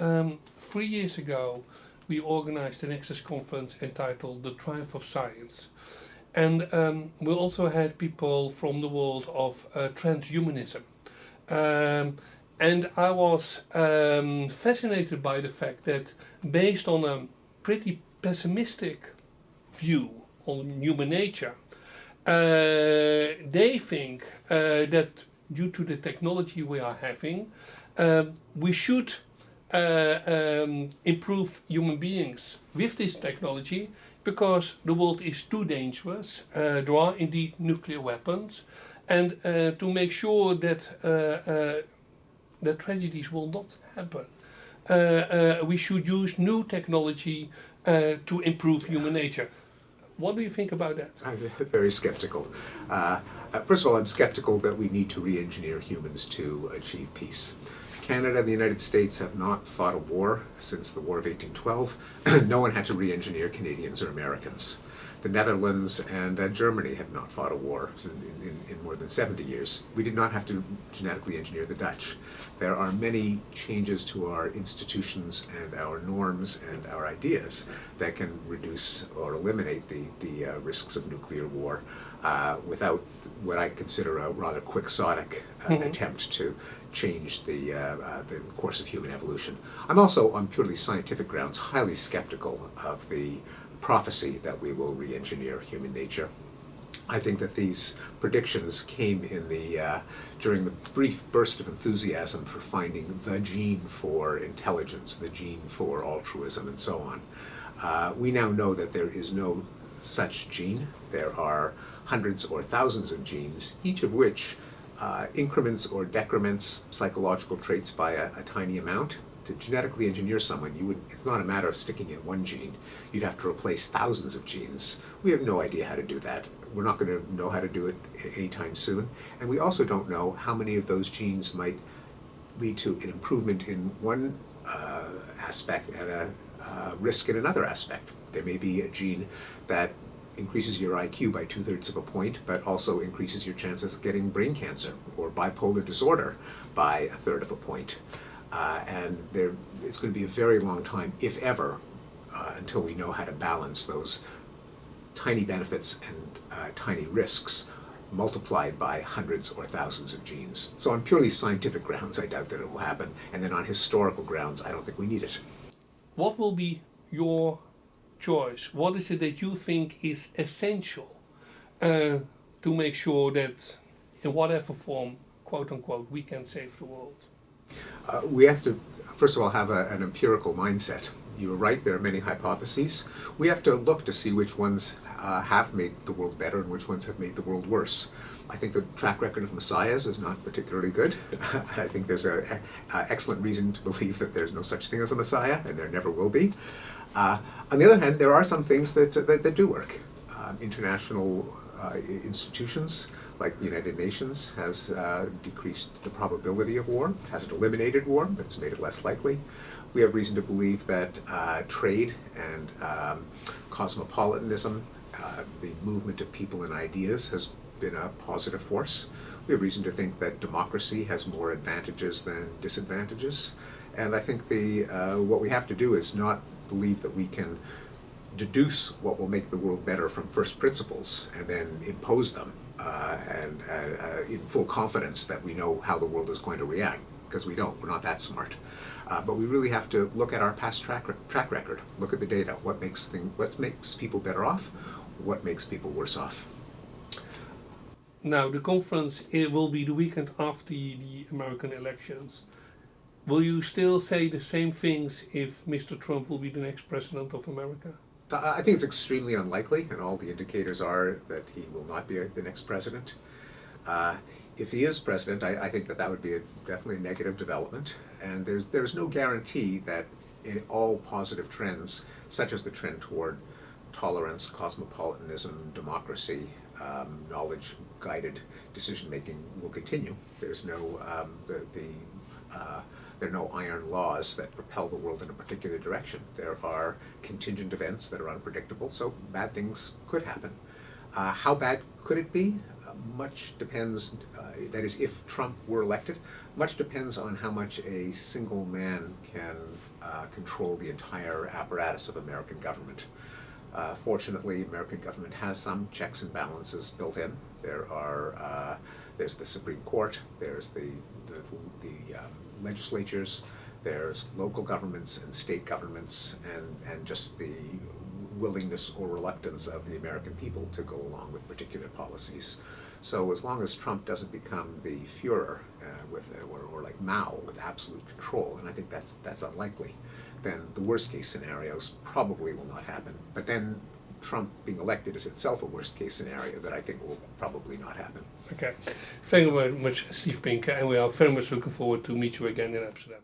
Um, three years ago, we organized an access conference entitled The Triumph of Science. And um, we also had people from the world of uh, transhumanism. Um, and I was um, fascinated by the fact that based on a pretty pessimistic view on human nature, uh, they think uh, that due to the technology we are having, um, we should uh, um, improve human beings with this technology because the world is too dangerous. Uh, there are indeed nuclear weapons and uh, to make sure that uh, uh, that tragedies will not happen. We should use new technology to improve human nature. What do you think about that? I'm very skeptical. first of all, I'm skeptical that we need to re-engineer humans to achieve peace. Canada and the United States have not fought a war since the War of 1812. no one had to re-engineer Canadians or Americans. The Netherlands and uh, Germany have not fought a war in, in, in, more than 70 years. We did not have to genetically engineer the Dutch. There are many changes to our institutions and our norms and our ideas that can reduce or eliminate the, the uh, risks of nuclear war uh, without what I consider a rather quixotic uh, mm -hmm. attempt to change the, uh, uh, the course of human evolution. I'm also, on purely scientific grounds, highly skeptical of the prophecy that we will re-engineer human nature. I think that these predictions came in the uh, during the brief burst of enthusiasm for finding the gene for intelligence, the gene for altruism, and so on. Uh, we now know that there is no such gene. There are hundreds or thousands of genes, each of which uh, increments or decrements psychological traits by a, a, tiny amount. To genetically engineer someone, you would, it's not a matter of sticking in one gene. You'd have to replace thousands of genes. We have no idea how to do that. We're not going to know how to do it anytime soon. And we also don't know how many of those genes might lead to an improvement in one uh, aspect and a uh, risk in another aspect. There may be a gene that increases your IQ by two-thirds of a point, but also increases your chances of getting brain cancer or bipolar disorder by a third of a point. Uh, and there, it's going to be a very long time, if ever, uh, until we know how to balance those tiny benefits and uh, tiny risks multiplied by hundreds or thousands of genes. So on purely scientific grounds, I doubt that it will happen. And then on historical grounds, I don't think we need it. What will be your choice? What is it that you think is essential uh, to make sure that in whatever form, quote unquote, we can save the world? Uh, we have to, first of all, have a, an empirical mindset. You were right, there are many hypotheses. We have to look to see which ones uh, have made the world better and which ones have made the world worse. I think the track record of messiahs is not particularly good. I think there's an excellent reason to believe that there's no such thing as a messiah, and there never will be. Uh, on the other hand, there are some things that, that, that do work. Um, international uh, institutions like the United Nations has uh, decreased the probability of war, hasn't eliminated war, but it's made it less likely. We have reason to believe that uh, trade and um, cosmopolitanism, uh, the movement of people and ideas has been a positive force. We have reason to think that democracy has more advantages than disadvantages. And I think the uh, what we have to do is not believe that we can deduce what will make the world better from first principles and then impose them uh, and uh, uh, in full confidence that we know how the world is going to react because we don't, we're not that smart. Uh, but we really have to look at our past track, track record, look at the data, what makes, thing, what makes people better off, what makes people worse off. Now the conference it will be the weekend after the American elections. Will you still say the same things if Mr. Trump will be the next president of America? I think it's extremely unlikely, and all the indicators are that he will not be the next president. Uh, if he is president, I, I, think that that would be a, definitely a negative development, and there's there's no guarantee that in all positive trends, such as the trend toward tolerance, cosmopolitanism, democracy, um, knowledge-guided decision-making will continue. There's no um, the the uh, there are no iron laws that propel the world in a particular direction. There are contingent events that are unpredictable, so bad things could happen. Uh, how bad could it be? much depends, uh, that is, if Trump were elected, much depends on how much a single man can uh, control the entire apparatus of American government. Uh, fortunately, the American government has some checks and balances built in. There are, uh, there's the Supreme Court, there's the, the, the um, legislatures, there's local governments and state governments, and, and just the willingness or reluctance of the American people to go along with particular policies. So as long as Trump doesn't become the Führer uh, with, or, or like Mao with absolute control, and I think that's, that's unlikely, then the worst case scenarios probably will not happen. But then Trump being elected is itself a worst case scenario that I think will probably not happen. Okay. Thank you very much, Steve Pinker, and we are very much looking forward to meet you again in Amsterdam.